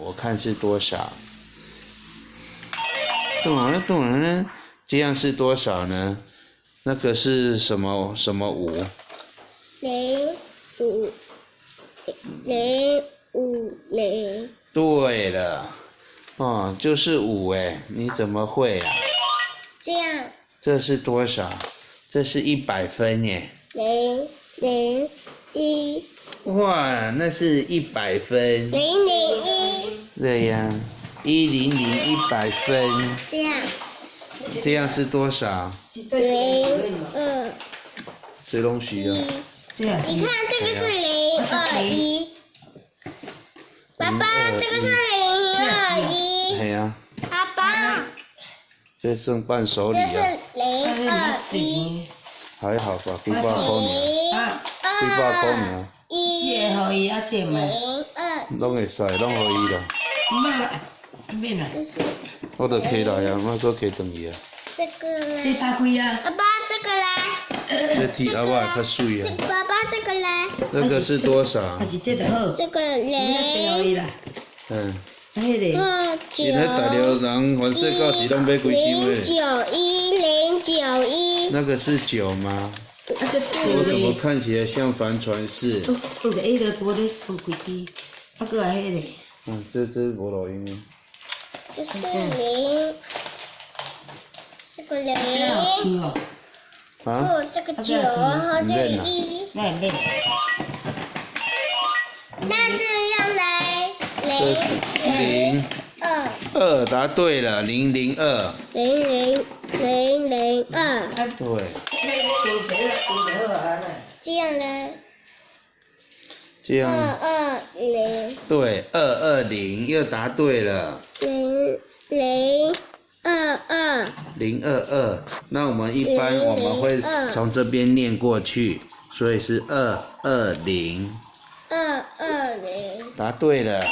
我看是多少？懂了懂了呢？这样是多少呢？那个是什么什么五？零五零五零，对了，哦，就是五哎，你怎么会啊？这样这是多少？这是一百分耶！零零一哇，那是一百分。零零一，对呀，一零零一百分，这样。这样是多少？零二。这东西啊，你看这个是零二一，爸爸这个是零二一，哎呀，爸爸。这剩伴手礼这是啊，零二一，还好吧，几百块呢，零啊，几百块二呢，一，这互伊啊，这嘛，零二拢会使，拢可以啦。妈，免啦，就是我就摕来啊，我搁摕转去啊。这个你啦，拍开啊，爸爸这个啦，这剃阿爸较水啊。爸爸这个啦，那个是多少还？是这个好，这个零啦，嗯，迄个，二九因迄大陆人凡世到时拢买零。九一零九一，那个是九吗？那个是我怎么，看起来像帆船式？都都是迄个多咧收几支，啊个还迄个，嗯，这这无录音。啊。这是零，这个零。这样好吃哦，啊？哦，这个九，然后这个一，那也免，那这样来零零二。二答对了，零零二。零零零零二，对，丢钱了，丢就好啊啦。这样二二零对，二二零又答对了，零零二二，零二二。那我们一般我们会从这边念过去，所以是二二零。二二零，答对了。